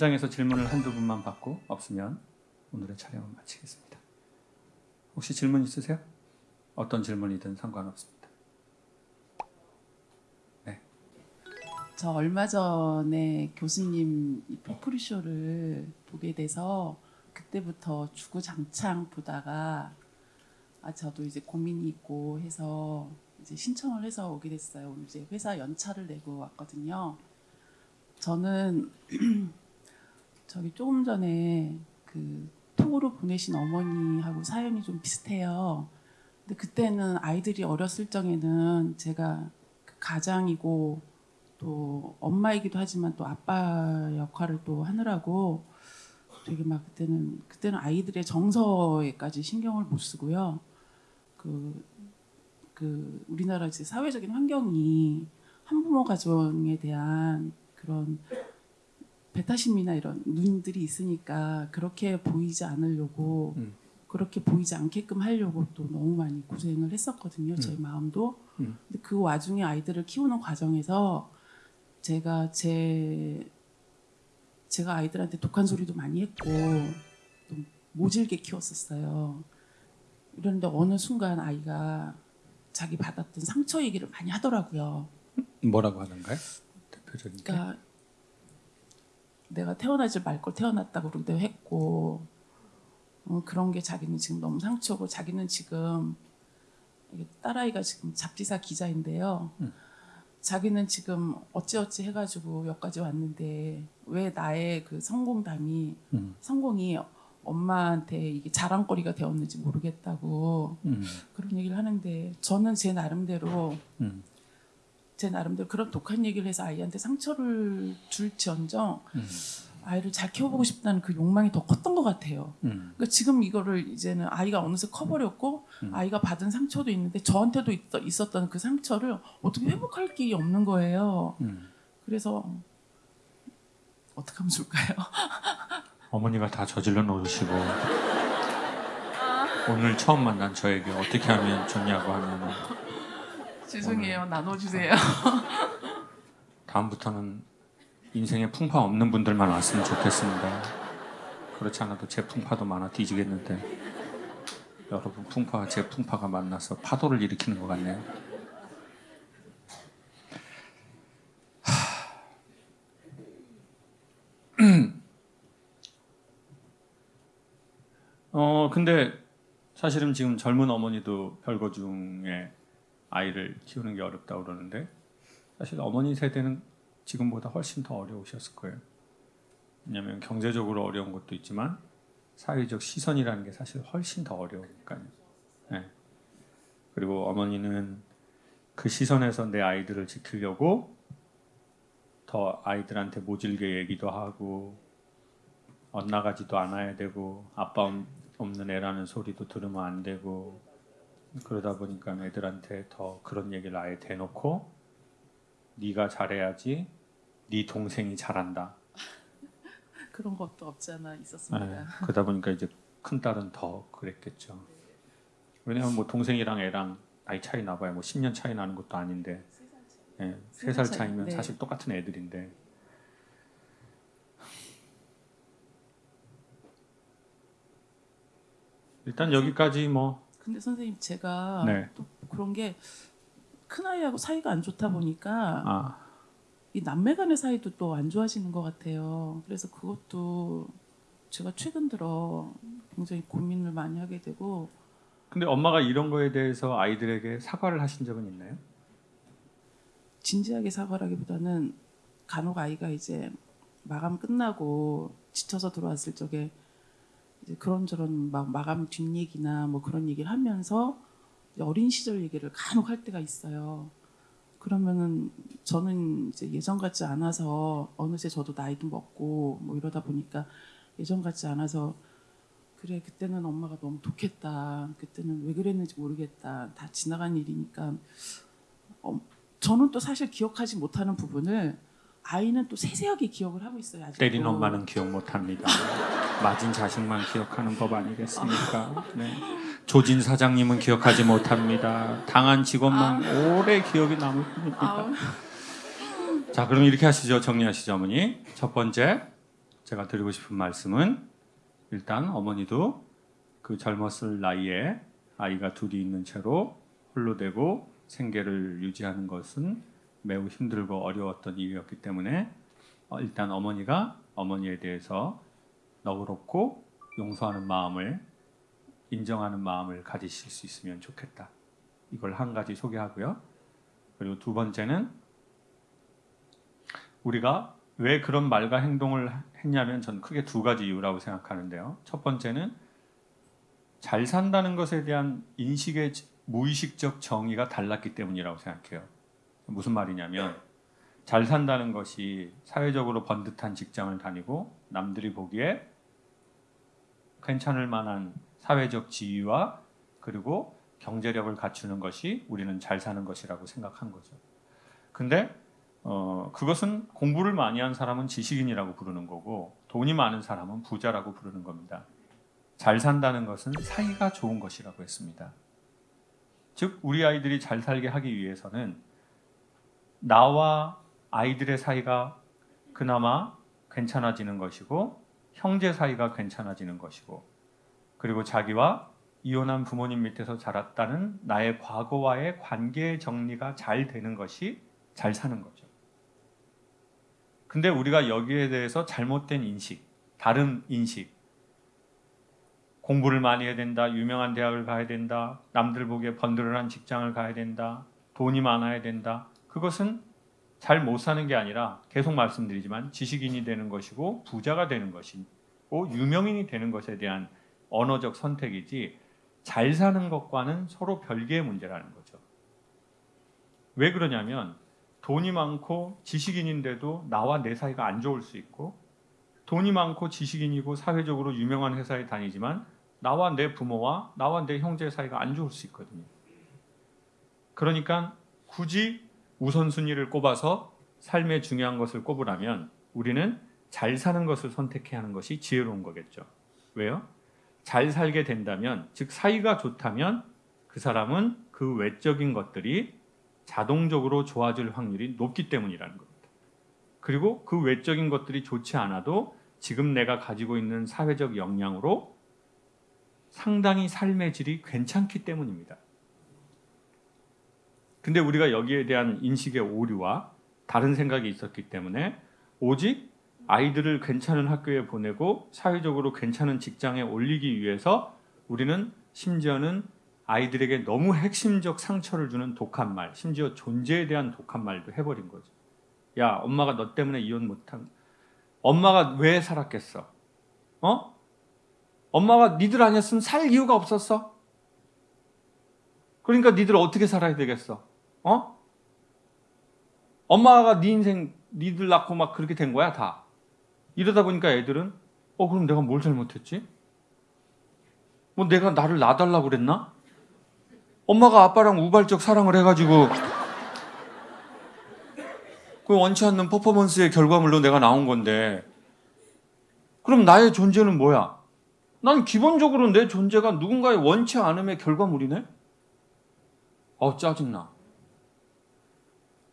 현장에서 질문을 한두 분만 받고 없으면 오늘의 촬영을 마치겠습니다. 혹시 질문 있으세요? 어떤 질문이든 상관없습니다. 저 얼마 전에 교수님 이 포프리 쇼를 보게 돼서 그때부터 주구장창 보다가 아 저도 이제 고민이 있고 해서 이제 신청을 해서 오게 됐어요. 이제 회사 연차를 내고 왔거든요. 저는 저기 조금 전에 그 톡으로 보내신 어머니하고 사연이 좀 비슷해요. 근데 그때는 아이들이 어렸을 적에는 제가 그 가장이고 또 엄마이기도 하지만 또 아빠 역할을 또 하느라고 되게 막 그때는 그때는 아이들의 정서에까지 신경을 못 쓰고요. 그, 그 우리나라 이제 사회적인 환경이 한부모 가정에 대한 그런 배타심이나 이런 눈들이 있으니까 그렇게 보이지 않으려고 음. 그렇게 보이지 않게끔 하려고 또 너무 많이 고생을 했었거든요. 제 마음도. 음. 근데 그 와중에 아이들을 키우는 과정에서 제가 제 제가 아이들한테 독한 소리도 많이 했고 또 모질게 키웠었어요. 이런데 어느 순간 아이가 자기 받았던 상처 얘기를 많이 하더라고요. 뭐라고 하는가요? 대표적인 게? 그러니까 내가 태어나지 말 걸 태어났다고 그러기도 했고 어, 그런 게 자기는 지금 너무 상처고 자기는 지금 딸아이가 지금 잡지사 기자인데요. 음. 자기는 지금 어찌어찌 해가지고 여기까지 왔는데 왜 나의 그 성공담이 음, 성공이 엄마한테 이게 자랑거리가 되었는지 모르겠다고 음, 그런 얘기를 하는데 저는 제 나름대로 음, 제 나름대로 그런 독한 얘기를 해서 아이한테 상처를 줄지언정 음, 아이를 잘 키워보고 싶다는 그 욕망이 더 컸던 것 같아요. 음, 그러니까 지금 이거를 이제는 아이가 어느새 커버렸고 음. 아이가 받은 상처도 있는데 저한테도 있, 있었던 그 상처를 어떻게 회복할 길이 없는 거예요. 음. 그래서 어떻게 하면 좋을까요? 어머니가 다 저질러 놓으시고 오늘 처음 만난 저에게 어떻게 하면 좋냐고 하면 죄송해요. 나눠주세요. 다음부터는 인생에 풍파 없는 분들만 왔으면 좋겠습니다. 그렇지 않아도 제 풍파도 많아 뒤지겠는데 여러분 풍파와 제 풍파가 만나서 파도를 일으키는 것 같네요. 어 근데 사실은 지금 젊은 어머니도 별거 중에 아이를 키우는 게 어렵다고 그러는데 사실 어머니 세대는 지금보다 훨씬 더 어려우셨을 거예요. 왜냐하면 경제적으로 어려운 것도 있지만 사회적 시선이라는 게 사실 훨씬 더 어려우니까요. 네. 그리고 어머니는 그 시선에서 내 아이들을 지키려고 더 아이들한테 모질게 얘기도 하고 엇나가지도 않아야 되고 아빠 없- 없는 애라는 소리도 들으면 안 되고 그러다 보니까 애들한테 더 그런 얘기를 아예 대놓고 네가 잘해야지 네 동생이 잘한다. 그런 것도 없잖아 있었습니다. 네, 그러다 보니까 이제 큰 딸은 더 그랬겠죠. 왜냐하면 뭐 동생이랑 애랑 나이 차이 나봐야 뭐 10년 차이 나는 것도 아닌데 예, 세살 차이, 차이면 네. 사실 똑같은 애들인데 일단 여기까지 뭐 근데 선생님 제가 네. 또 그런 게 큰아이하고 사이가 안 좋다 보니까 아, 이 남매 간의 사이도 또 안 좋아지는 것 같아요. 그래서 그것도 제가 최근 들어 굉장히 고민을 많이 하게 되고 근데 엄마가 이런 거에 대해서 아이들에게 사과를 하신 적은 있나요? 진지하게 사과라기보다는 간혹 아이가 이제 마감 끝나고 지쳐서 들어왔을 적에 그런저런 막 마감 뒷얘기나 뭐 그런 얘기를 하면서 어린 시절 얘기를 간혹 할 때가 있어요. 그러면은 저는 이제 예전 같지 않아서 어느새 저도 나이도 먹고 뭐 이러다 보니까 예전 같지 않아서 그래 그때는 엄마가 너무 독했다. 그때는 왜 그랬는지 모르겠다. 다 지나간 일이니까 어, 저는 또 사실 기억하지 못하는 부분을 아이는 또 세세하게 기억을 하고 있어요. 아직도. 때린 엄마는 기억 못합니다. 맞은 자식만 기억하는 법 아니겠습니까? 네. 조진 사장님은 기억하지 못합니다. 당한 직원만 오래 기억이 남을 뿐입니다. 아우, 자, 그럼 이렇게 하시죠. 정리하시죠, 어머니. 첫 번째, 제가 드리고 싶은 말씀은 일단 어머니도 그 젊었을 나이에 아이가 둘이 있는 채로 홀로 되고 생계를 유지하는 것은 매우 힘들고 어려웠던 일이었기 때문에 어, 일단 어머니가 어머니에 대해서 너그럽고 용서하는 마음을 인정하는 마음을 가지실 수 있으면 좋겠다. 이걸 한 가지 소개하고요. 그리고 두 번째는 우리가 왜 그런 말과 행동을 했냐면 전 크게 두 가지 이유라고 생각하는데요. 첫 번째는 잘 산다는 것에 대한 인식의 무의식적 정의가 달랐기 때문이라고 생각해요. 무슨 말이냐면 잘 산다는 것이 사회적으로 번듯한 직장을 다니고 남들이 보기에 괜찮을 만한 사회적 지위와 그리고 경제력을 갖추는 것이 우리는 잘 사는 것이라고 생각한 거죠. 근데 어, 그것은 공부를 많이 한 사람은 지식인이라고 부르는 거고 돈이 많은 사람은 부자라고 부르는 겁니다. 잘 산다는 것은 사이가 좋은 것이라고 했습니다. 즉 우리 아이들이 잘 살게 하기 위해서는 나와 아이들의 사이가 그나마 괜찮아지는 것이고 형제 사이가 괜찮아지는 것이고 그리고 자기와 이혼한 부모님 밑에서 자랐다는 나의 과거와의 관계 정리가 잘 되는 것이 잘 사는 거죠. 근데 우리가 여기에 대해서 잘못된 인식, 다른 인식, 공부를 많이 해야 된다, 유명한 대학을 가야 된다, 남들 보기에 번들어난 직장을 가야 된다, 돈이 많아야 된다. 그것은 잘 못 사는 게 아니라 계속 말씀드리지만 지식인이 되는 것이고 부자가 되는 것이고 유명인이 되는 것에 대한 언어적 선택이지 잘 사는 것과는 서로 별개의 문제라는 거죠. 왜 그러냐면 돈이 많고 지식인인데도 나와 내 사이가 안 좋을 수 있고 돈이 많고 지식인이고 사회적으로 유명한 회사에 다니지만 나와 내 부모와 나와 내 형제 사이가 안 좋을 수 있거든요. 그러니까 굳이 우선순위를 꼽아서 삶의 중요한 것을 꼽으라면 우리는 잘 사는 것을 선택해야 하는 것이 지혜로운 거겠죠. 왜요? 잘 살게 된다면, 즉 사이가 좋다면 그 사람은 그 외적인 것들이 자동적으로 좋아질 확률이 높기 때문이라는 겁니다. 그리고 그 외적인 것들이 좋지 않아도 지금 내가 가지고 있는 사회적 역량으로 상당히 삶의 질이 괜찮기 때문입니다. 근데 우리가 여기에 대한 인식의 오류와 다른 생각이 있었기 때문에 오직 아이들을 괜찮은 학교에 보내고 사회적으로 괜찮은 직장에 올리기 위해서 우리는 심지어는 아이들에게 너무 핵심적 상처를 주는 독한 말, 심지어 존재에 대한 독한 말도 해버린 거죠. 야, 엄마가 너 때문에 이혼 못한, 엄마가 왜 살았겠어? 어? 엄마가 니들 아니었으면 살 이유가 없었어. 그러니까 니들 어떻게 살아야 되겠어? 어? 엄마가 네 인생 니들 낳고 막 그렇게 된 거야 다. 이러다 보니까 애들은 어 그럼 내가 뭘 잘못했지? 뭐 내가 나를 놔달라고 그랬나? 엄마가 아빠랑 우발적 사랑을 해가지고 그 원치 않는 퍼포먼스의 결과물로 내가 나온 건데 그럼 나의 존재는 뭐야? 난 기본적으로 내 존재가 누군가의 원치 않음의 결과물이네? 어 짜증나.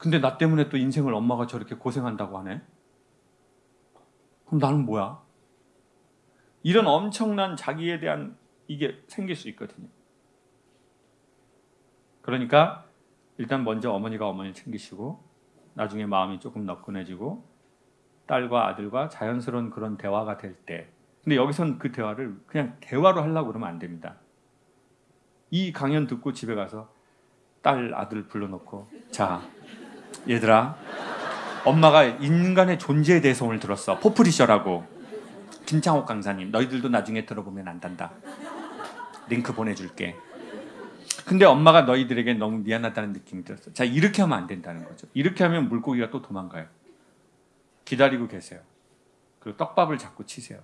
근데 나 때문에 또 인생을 엄마가 저렇게 고생한다고 하네? 그럼 나는 뭐야? 이런 엄청난 자기에 대한 이게 생길 수 있거든요. 그러니까 일단 먼저 어머니가 어머니를 챙기시고 나중에 마음이 조금 너끈해지고 딸과 아들과 자연스러운 그런 대화가 될 때 근데 여기선 그 대화를 그냥 대화로 하려고 그러면 안 됩니다. 이 강연 듣고 집에 가서 딸 아들 불러놓고 자 얘들아 엄마가 인간의 존재에 대해서 오늘 들었어. 포프리셔라고. 김창옥 강사님 너희들도 나중에 들어보면 안단다. 링크 보내줄게. 근데 엄마가 너희들에게 너무 미안하다는 느낌이 들었어. 자 이렇게 하면 안 된다는 거죠. 이렇게 하면 물고기가 또 도망가요. 기다리고 계세요. 그리고 떡밥을 자꾸 치세요.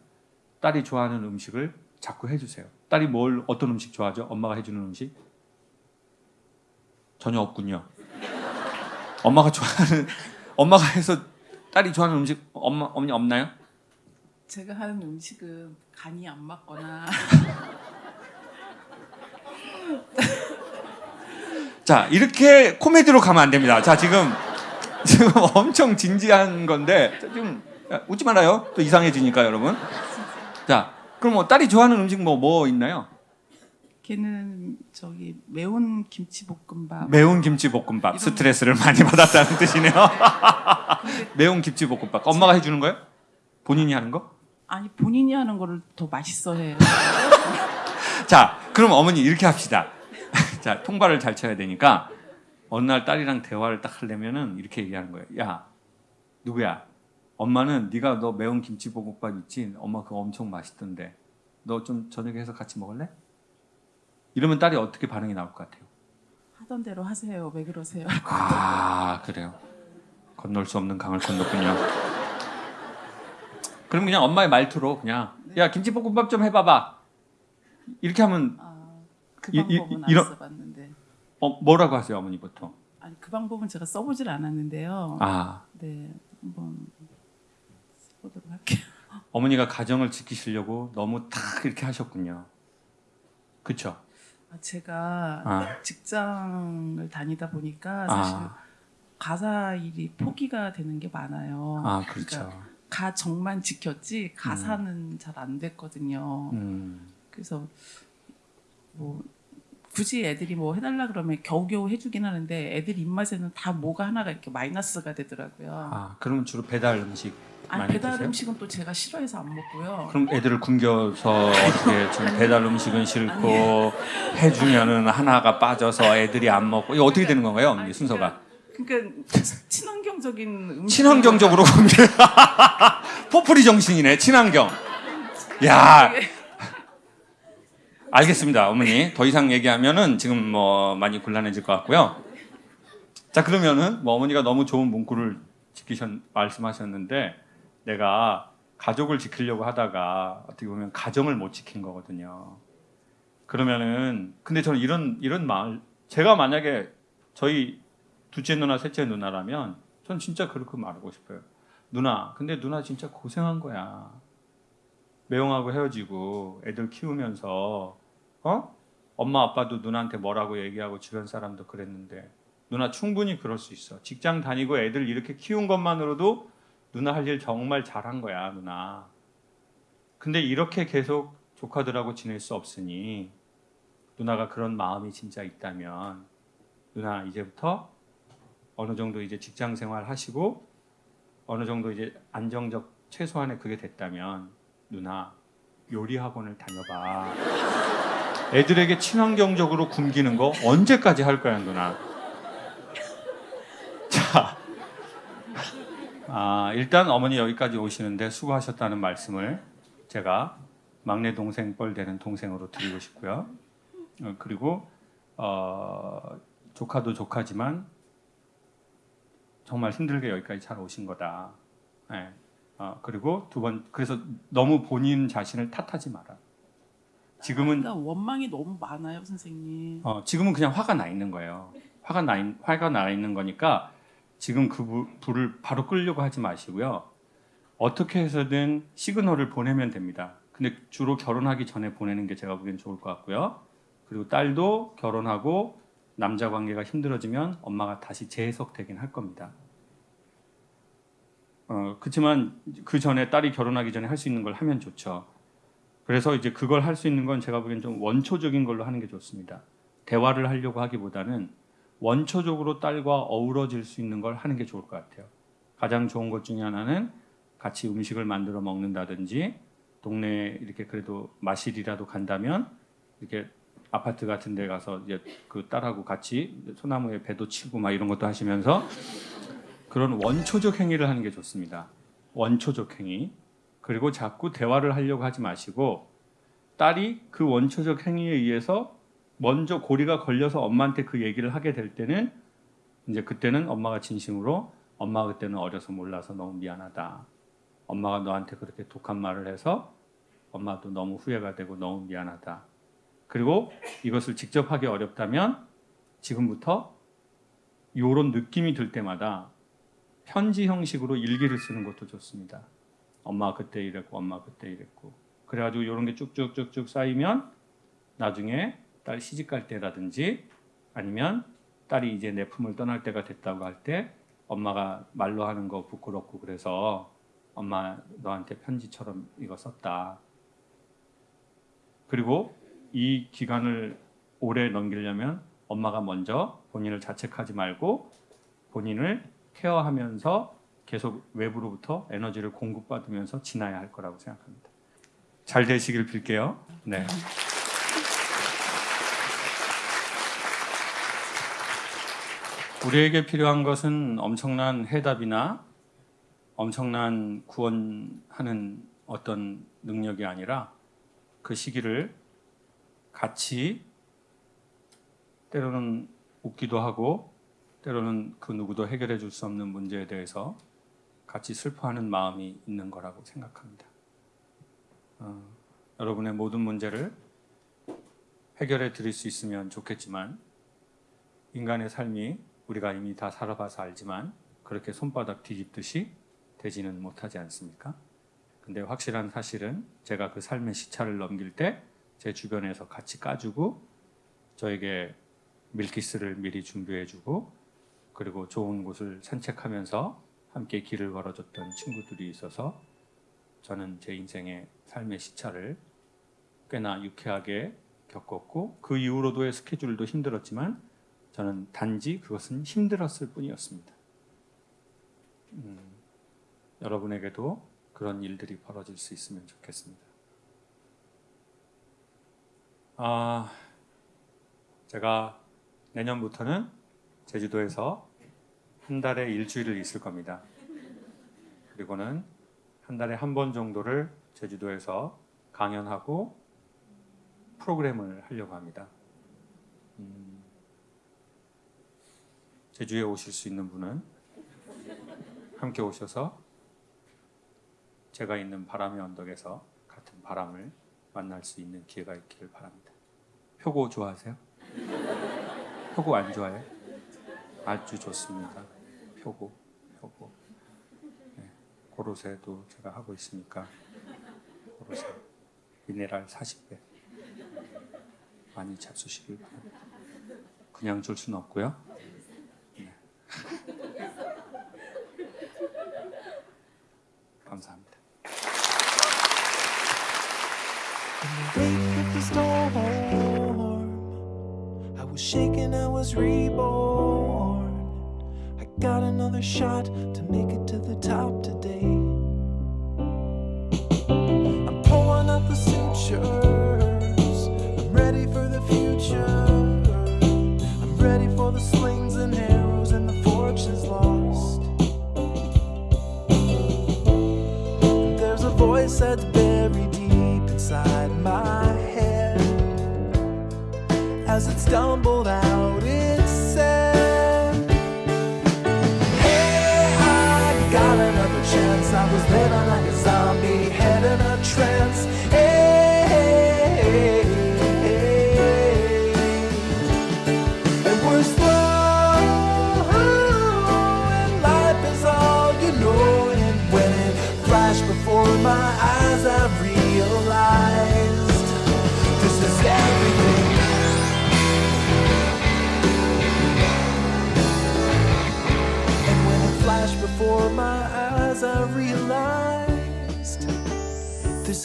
딸이 좋아하는 음식을 자꾸 해주세요. 딸이 뭘 어떤 음식 좋아하죠? 엄마가 해주는 음식? 전혀 없군요 엄마가 좋아하는 엄마가 해서 딸이 좋아하는 음식 엄마 어머니 없나요? 제가 하는 음식은 간이 안 맞거나 자 이렇게 코미디로 가면 안 됩니다. 자 지금 지금 엄청 진지한 건데 좀 야, 웃지 말아요. 또 이상해지니까 여러분. 자, 그럼 뭐 딸이 좋아하는 음식 뭐뭐 있나요? 걔는 저기 매운 김치볶음밥. 매운 김치볶음밥. 스트레스를 많이 받았다는 뜻이네요. 매운 김치볶음밥. 엄마가 해주는 거예요? 본인이 하는 거? 아니 본인이 하는 거를 더 맛있어 해요. 자, 그럼 어머니 이렇게 합시다. 자, 통발을 잘 쳐야 되니까 어느 날 딸이랑 대화를 딱 하려면은 이렇게 얘기하는 거예요. 야, 누구야? 엄마는 네가 너 매운 김치볶음밥 있지? 엄마 그거 엄청 맛있던데. 너 좀 저녁에 해서 같이 먹을래? 이러면 딸이 어떻게 반응이 나올 것 같아요? 하던 대로 하세요. 왜 그러세요? 아, 그래요. 건널 수 없는 강을 건넜군요. 그럼 그냥 엄마의 말투로 그냥 야 김치볶음밥 좀 해봐봐. 이렇게 하면 아, 그 방법은 안 써봤는데. 어, 뭐라고 하세요 어머니 보통? 아니 그 방법은 제가 써보질 않았는데요. 아 네, 한번 써보도록 할게요. 어머니가 가정을 지키시려고 너무 탁 이렇게 하셨군요. 아, 제가 아, 직장을 다니다 보니까 사실 아, 가사 일이 포기가 되는 게 많아요. 아 그렇죠. 그러니까 가정만 지켰지 가사는 잘안 됐거든요. 음, 그래서 뭐 굳이 애들이 뭐 해달라 그러면 겨우겨우 해주긴 하는데 애들 입맛에는 다 뭐가 하나가 이렇게 마이너스가 되더라고요. 아 그러면 주로 배달 음식 아니 배달 드세요? 음식은 또 제가 싫어해서 안 먹고요. 그럼 애들을 굶겨서 어떻게 지금 배달 음식은 싫고 해주면은 하나가 빠져서 애들이 안 먹고 이거 어떻게 되는 건가요, 어머니 아니, 순서가? 그러니까 친환경적인 음식 친환경적으로 굶겨. 포프리 정신이네, 친환경. 야, 알겠습니다, 어머니. 더 이상 얘기하면은 지금 뭐 많이 곤란해질 것 같고요. 자, 그러면은 뭐 어머니가 너무 좋은 문구를 지키셨 말씀하셨는데 내가 가족을 지키려고 하다가 어떻게 보면 가정을 못 지킨 거거든요. 그러면은 근데 저는 이런 이런 말 제가 만약에 저희 둘째 누나, 셋째 누나라면 전 진짜 그렇게 말하고 싶어요. 누나, 근데 누나 진짜 고생한 거야. 매형하고 헤어지고 애들 키우면서 어? 엄마 아빠도 누나한테 뭐라고 얘기하고 주변 사람도 그랬는데 누나 충분히 그럴 수 있어. 직장 다니고 애들 이렇게 키운 것만으로도 누나 할 일 정말 잘한 거야, 누나. 근데 이렇게 계속 조카들하고 지낼 수 없으니 누나가 그런 마음이 진짜 있다면 누나 이제부터 어느 정도 이제 직장 생활 하시고 어느 정도 이제 안정적 최소한의 그게 됐다면 누나 요리 학원을 다녀봐. 애들에게 친환경적으로 굶기는 거 언제까지 할 거야 누나? 자, 아, 일단 어머니 여기까지 오시는데 수고하셨다는 말씀을 제가 막내 동생 뻘 되는 동생으로 드리고 싶고요. 어, 그리고 어, 조카도 조카지만 정말 힘들게 여기까지 잘 오신 거다. 예. 어, 그리고 두 번 그래서 너무 본인 자신을 탓하지 마라. 지금은 그러니까 원망이 너무 많아요, 선생님. 어, 지금은 그냥 화가 나 있는 거예요. 화가 나 있, 화가 나 있는 거니까 지금 그 불, 불을 바로 끌려고 하지 마시고요. 어떻게 해서든 시그널을 보내면 됩니다. 근데 주로 결혼하기 전에 보내는 게 제가 보기엔 좋을 것 같고요. 그리고 딸도 결혼하고 남자 관계가 힘들어지면 엄마가 다시 재해석되긴 할 겁니다. 어, 그렇지만 그 전에 딸이 결혼하기 전에 할 수 있는 걸 하면 좋죠. 그래서 이제 그걸 할 수 있는 건 제가 보기엔 좀 원초적인 걸로 하는 게 좋습니다. 대화를 하려고 하기보다는 원초적으로 딸과 어우러질 수 있는 걸 하는 게 좋을 것 같아요. 가장 좋은 것 중에 하나는 같이 음식을 만들어 먹는다든지 동네에 이렇게 그래도 마실이라도 간다면 이렇게 아파트 같은 데 가서 이제 그 딸하고 같이 소나무에 배도 치고 막 이런 것도 하시면서 그런 원초적 행위를 하는 게 좋습니다. 원초적 행위. 그리고 자꾸 대화를 하려고 하지 마시고 딸이 그 원초적 행위에 의해서 먼저 고리가 걸려서 엄마한테 그 얘기를 하게 될 때는 이제 그때는 엄마가 진심으로 엄마가 그때는 어려서 몰라서 너무 미안하다. 엄마가 너한테 그렇게 독한 말을 해서 엄마도 너무 후회가 되고 너무 미안하다. 그리고 이것을 직접 하기 어렵다면 지금부터 이런 느낌이 들 때마다 편지 형식으로 일기를 쓰는 것도 좋습니다. 엄마 그때 이랬고 엄마 그때 이랬고 그래가지고 이런 게 쭉쭉쭉쭉 쌓이면 나중에 딸 시집 갈 때라든지 아니면 딸이 이제 내 품을 떠날 때가 됐다고 할 때 엄마가 말로 하는 거 부끄럽고 그래서 엄마 너한테 편지처럼 이거 썼다. 그리고 이 기간을 오래 넘기려면 엄마가 먼저 본인을 자책하지 말고 본인을 케어하면서 계속 외부로부터 에너지를 공급받으면서 지나야 할 거라고 생각합니다. 잘 되시길 빌게요. 네. 우리에게 필요한 것은 엄청난 해답이나 엄청난 구원하는 어떤 능력이 아니라 그 시기를 같이 때로는 웃기도 하고 때로는 그 누구도 해결해 줄 수 없는 문제에 대해서 같이 슬퍼하는 마음이 있는 거라고 생각합니다. 어, 여러분의 모든 문제를 해결해 드릴 수 있으면 좋겠지만 인간의 삶이 우리가 이미 다 살아봐서 알지만 그렇게 손바닥 뒤집듯이 되지는 못하지 않습니까? 근데 확실한 사실은 제가 그 삶의 시차를 넘길 때 제 주변에서 같이 까주고 저에게 밀키스를 미리 준비해주고 그리고 좋은 곳을 산책하면서 함께 길을 걸어줬던 친구들이 있어서 저는 제 인생의 삶의 시차를 꽤나 유쾌하게 겪었고 그 이후로도의 스케줄도 힘들었지만 저는 단지 그것은 힘들었을 뿐이었습니다. 음, 여러분에게도 그런 일들이 벌어질 수 있으면 좋겠습니다. 아, 제가 내년부터는 제주도에서 한 달에 일주일을 있을 겁니다. 그리고는 한 달에 한 번 정도를 제주도에서 강연하고 프로그램을 하려고 합니다. 음, 제주에 오실 수 있는 분은 함께 오셔서 제가 있는 바람의 언덕에서 같은 바람을 만날 수 있는 기회가 있기를 바랍니다. 표고 좋아하세요? 표고 안 좋아해요? 아주 좋습니다. 표고, 표고. 네, 고로쇠도 제가 하고 있으니까 고로쇠 미네랄 40배 많이 잡수시길 바랍니다. 그냥 줄 수는 없고요. Shaken, I was reborn. I got another shot to make it to the top today.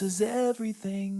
Is everything.